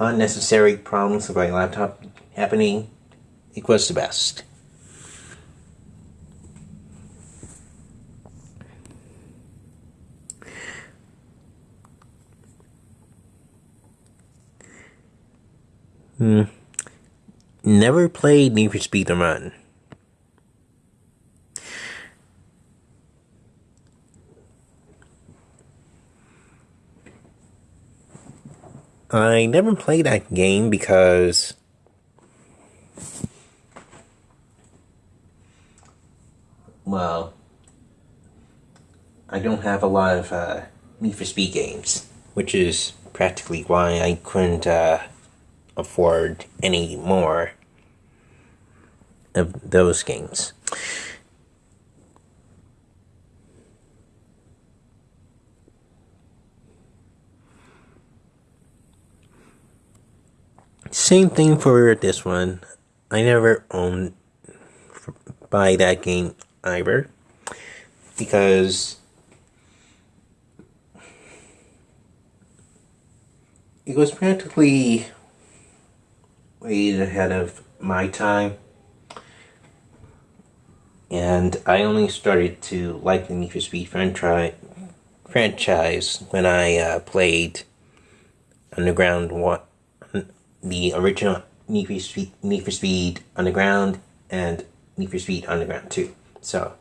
un- unnecessary problems with my laptop happening, it was the best. Hmm. Never played Need for Speed The Run. I never played that game because well, I don't have a lot of uh, Need for Speed games, which is practically why I couldn't uh, afford any more of those games. Same thing for this one. I never owned buy that game either because it was practically way ahead of my time. And I only started to like the Need for Speed franchise when I uh, played Underground One the original Need for Speed, Need for Speed Underground and Need for Speed Underground 2. So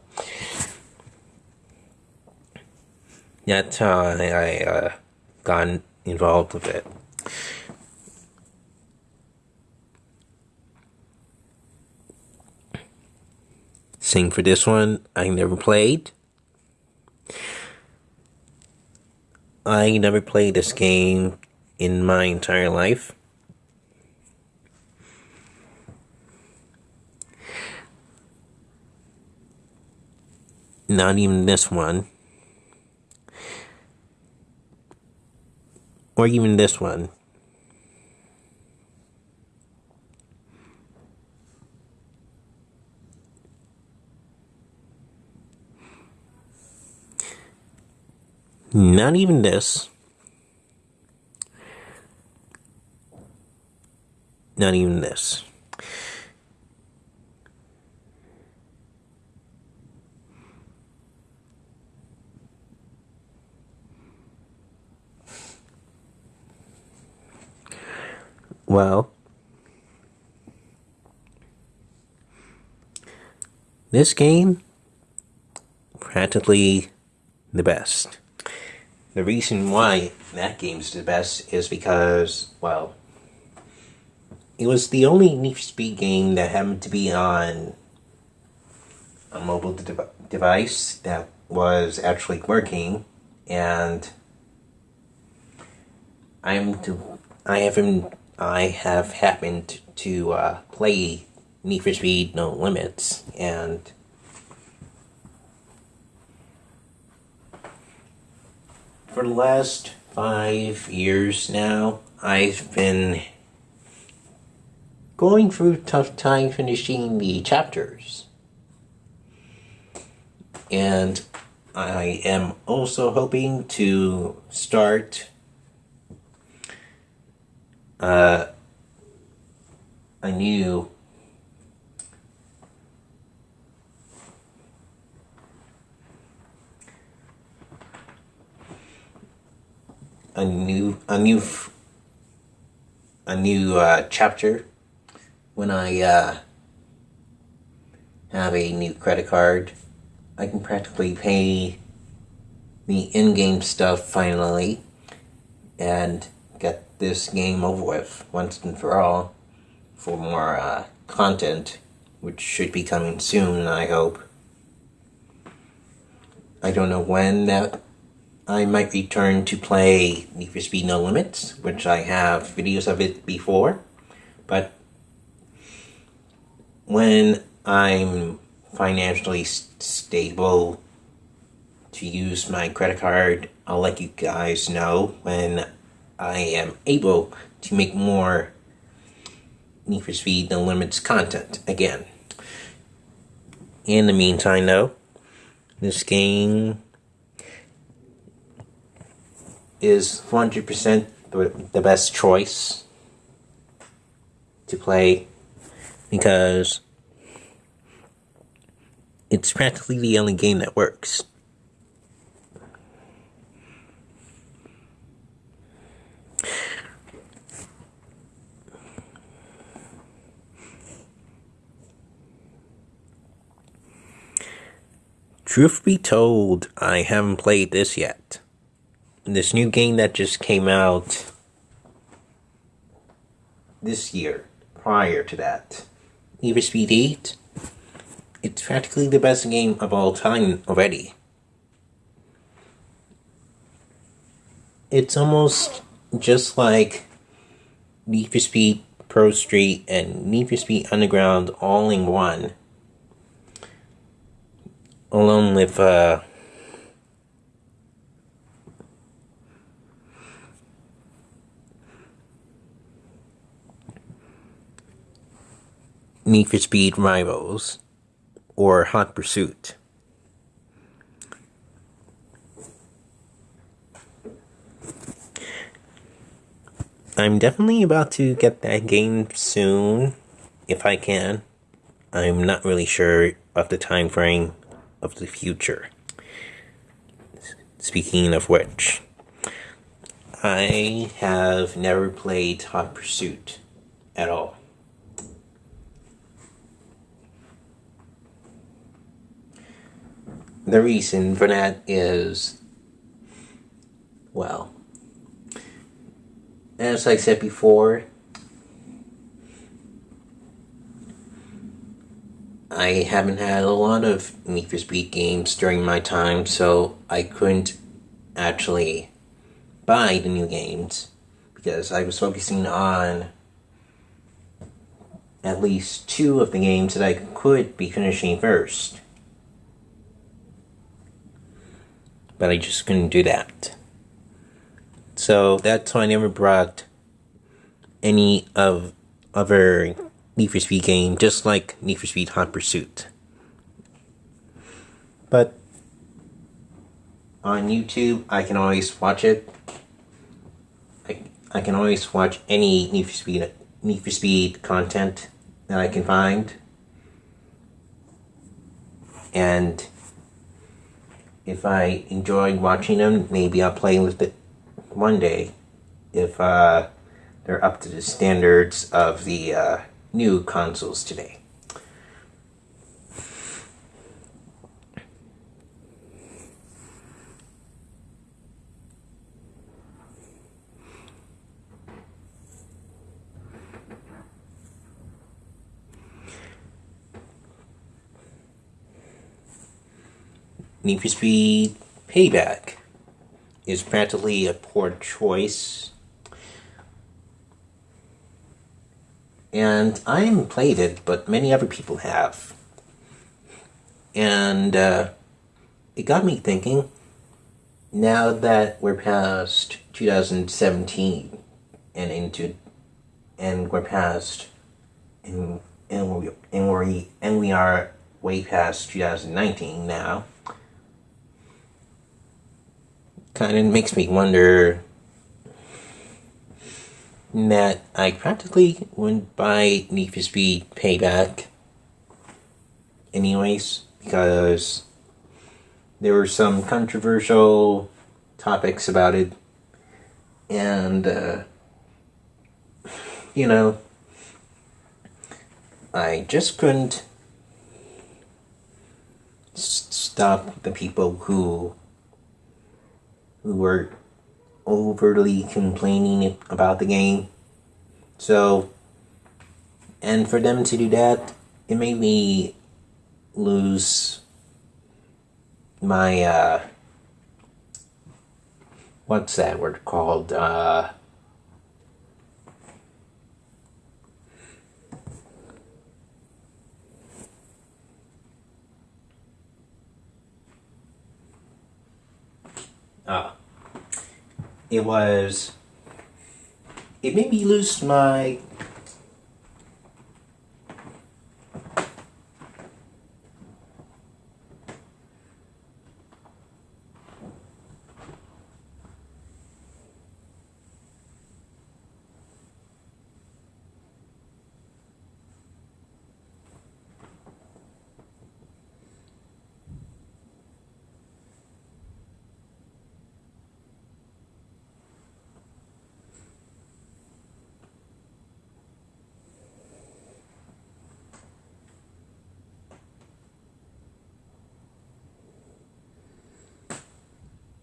that's how I, I uh, got involved with it. Sing for this one, I never played. I never played this game in my entire life. Not even this one. Or even this one. Not even this. Not even this. Well, this game practically the best. The reason why that game's the best is because, well, it was the only Need for Speed game that happened to be on a mobile de- device that was actually working, and I'm to I haven't I have happened to uh, play Need for Speed No Limits, and for the last five years now, I've been going through tough time finishing the chapters. And I am also hoping to start uh, I knew a new a new a new uh, chapter when I uh, have a new credit card. I can practically pay the in-game stuff finally and get this game over with once and for all for more uh, content, which should be coming soon, I hope. I don't know when that I might return to play Need for Speed No Limits, which I have videos of it before, but when I'm financially stable to use my credit card, I'll let you guys know when I am able to make more Need for Speed No Limits content again. In the meantime, though, this game is 100% the, the best choice to play because it's practically the only game that works. Truth be told, I haven't played this yet. This new game that just came out this year, prior to that, Need for Speed Heat, it's practically the best game of all time already. It's almost just like Need for Speed Pro Street and Need for Speed Underground all in one along with uh, Need for Speed Rivals or Hot Pursuit. I'm definitely about to get that game soon, if I can. I'm not really sure of the time frame of the future. Speaking of which, I have never played Hot Pursuit at all. The reason for that is, well, as I said before, I haven't had a lot of Need for Speed games during my time, so I couldn't actually buy the new games because I was focusing on at least two of the games that I could be finishing first. But I just couldn't do that. So that's why I never brought any of other Need for Speed game, just like Need for Speed Hot Pursuit. But on YouTube, I can always watch it. I, I can always watch any Need for Speed Need for Speed content that I can find. And if I enjoy watching them, maybe I'll play with it one day if uh, they're up to the standards of the uh, new consoles today. Need for Speed Payback is practically a poor choice And I haven't played it, but many other people have. And uh, it got me thinking now that we're past 2017 and into and we're past and and we and we and we are way past 2019 now kind of makes me wonder that I practically wouldn't buy Need for Speed Payback anyways, because there were some controversial topics about it, and, uh, you know, I just couldn't stop the people who who were overly complaining about the game. So, and for them to do that, it made me lose my, uh, what's that word called? Uh, ah it was it made me lose my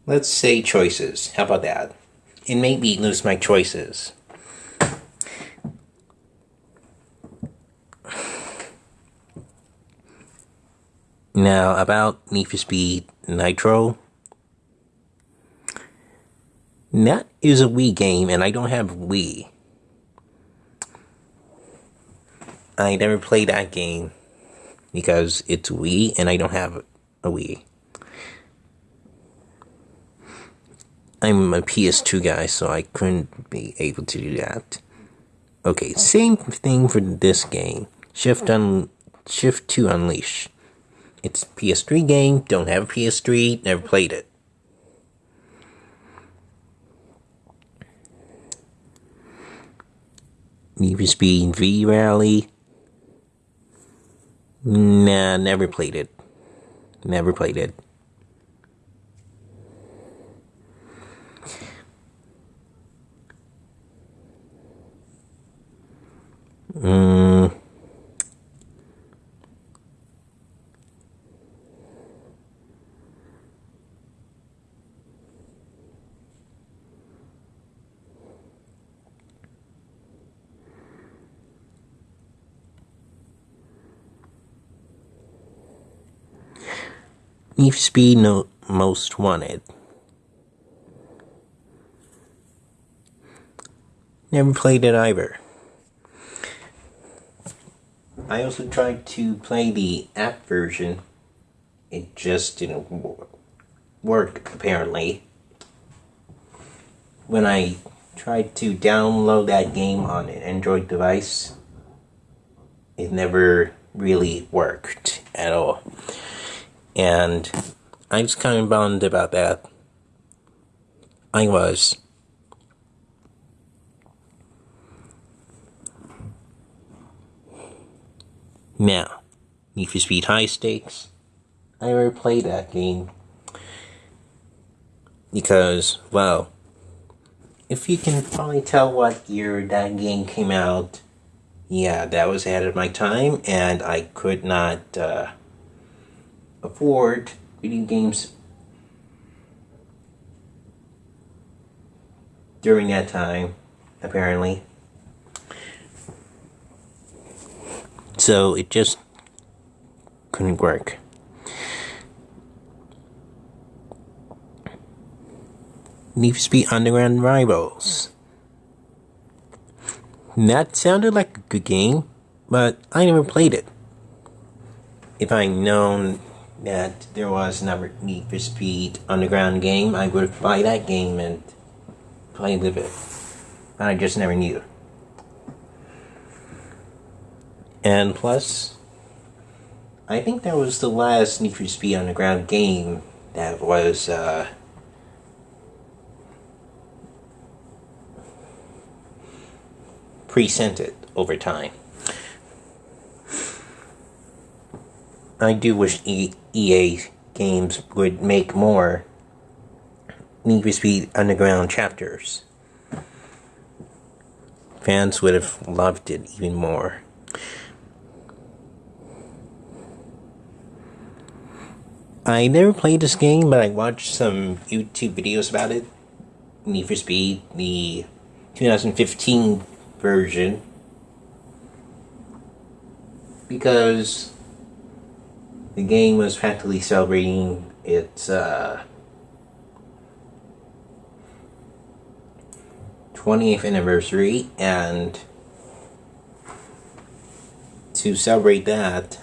let's say choices. How about that? It made me lose my choices. Now, about Need for Speed Nitro. That is a Wii game, and I don't have Wii. I never played that game because it's Wii, and I don't have a Wii. I'm a PS2 guy, so I couldn't be able to do that. Okay, same thing for this game. Shift on Shift to Unleash. It's PS3 game, don't have a PS3, never played it. Need for Speed V Rally. Nah, never played it. Never played it. Uh, For Speed no, Most Wanted. Never played it either. I also tried to play the app version. It just didn't work, apparently. When I tried to download that game on an Android device, it never really worked at all. And I was kind of bummed about that. I was. Now, Need for Speed High Stakes. I never played that game because, well, if you can probably tell what year that game came out, yeah, that was ahead of my time, and I could not uh, afford video games during that time, apparently. So it just couldn't work. Need for Speed Underground Rivals. That sounded like a good game, but I never played it. If I'd known that there was another Need for Speed Underground game, I would buy that game and play with it. But I just never knew. And plus, I think that was the last Need for Speed Underground game that was uh, presented over time. I do wish e- EA games would make more Need for Speed Underground chapters. Fans would have loved it even more. I never played this game, but I watched some YouTube videos about it. Need for Speed, the 2015 version. Because the game was practically celebrating its uh, 20th anniversary, and to celebrate that,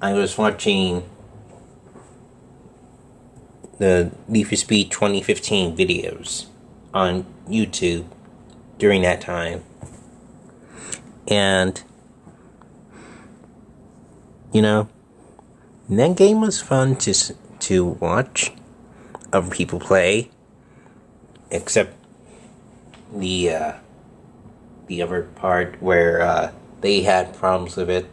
I was watching the Need for Speed 2015 videos on YouTube during that time. And, you know, that game was fun to, to watch other people play, except the, uh, the other part where uh, they had problems with it.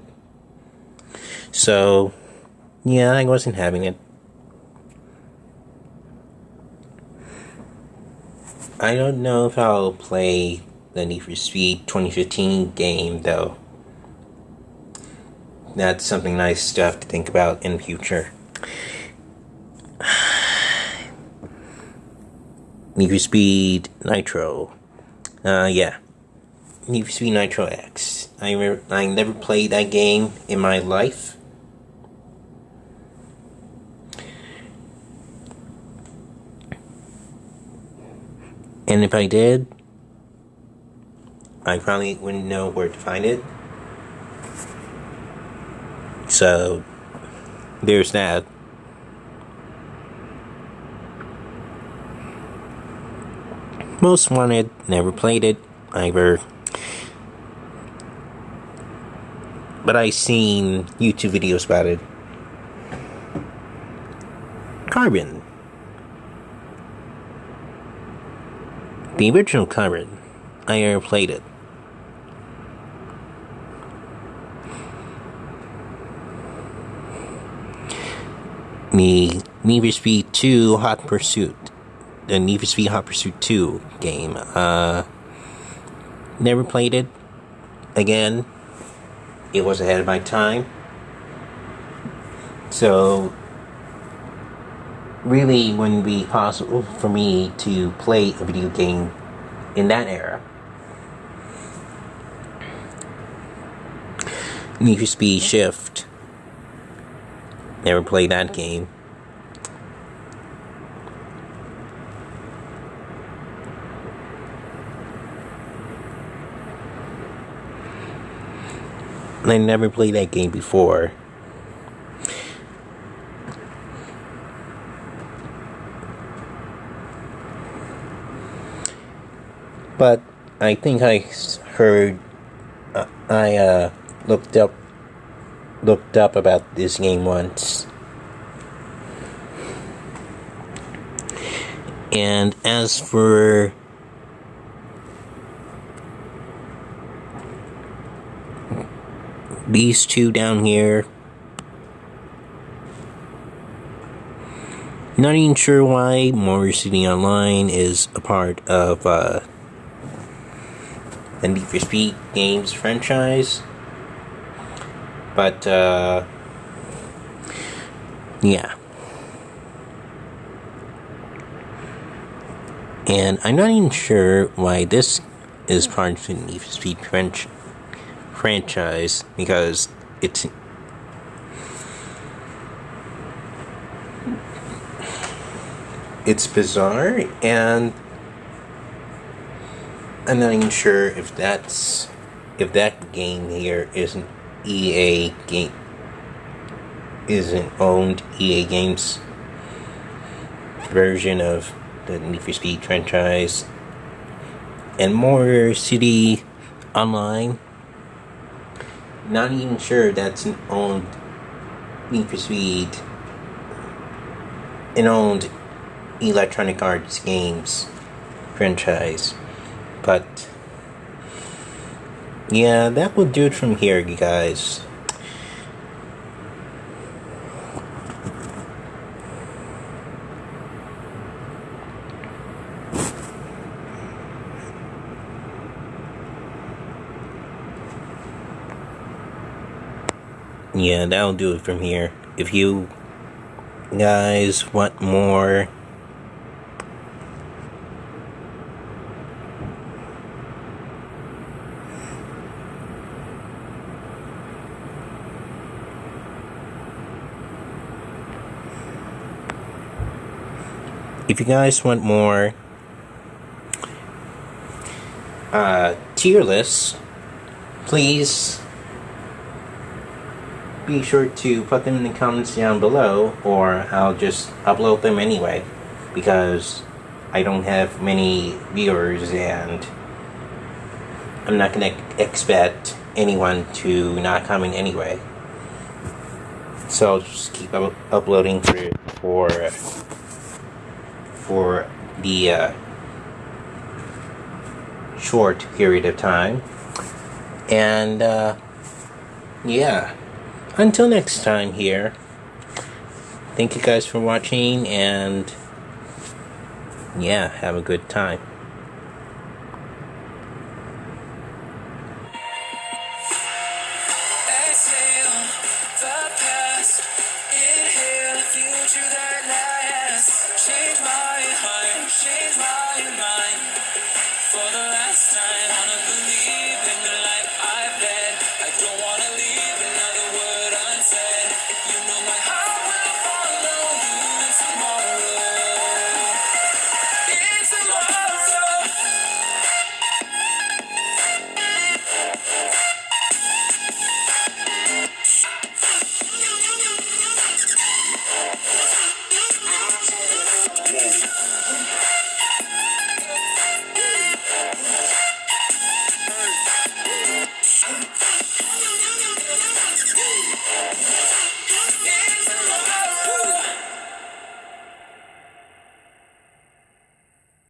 So, yeah, I wasn't having it. I don't know if I'll play the Need for Speed 2015 game though. That's something nice have to think about in the future. Need for Speed Nitro. Uh, yeah. Need for Speed Nitro X. I, I never played that game in my life. And if I did, I probably wouldn't know where to find it. So, there's that. Most Wanted, never played it either. But I seen YouTube videos about it. Carbon. The original Carbon. I never played it. The Need for Speed 2 Hot Pursuit. The Need for Speed Hot Pursuit 2 game. Uh, never played it. Again, it was ahead of my time. So, really wouldn't be possible for me to play a video game in that era. Need for Speed Shift. Never played that game. I never played that game before. But I think I heard, uh, I uh, looked up, looked up about this game once. And as for these two down here. Not even sure why Motor City Online is a part of uh, the Need for Speed games franchise. But, uh, yeah. And I'm not even sure why this is part of the Need for Speed franchise franchise because it's it's bizarre and I'm not even sure if that's if that game here isn't EA game isn't owned EA Games version of the Need for Speed franchise and Motor City Online not even sure that's an owned Need for Speed, an owned Electronic Arts games franchise. But yeah, that will do it from here, you guys. yeah, that'll do it from here. If you guys want more if you guys want more uh, tier lists, please be sure to put them in the comments down below or I'll just upload them anyway because I don't have many viewers and I'm not going to expect anyone to not comment anyway. So I'll just keep up uploading for for for the uh, short period of time. And uh, yeah. Until next time here. Thank you guys for watching and yeah have a good time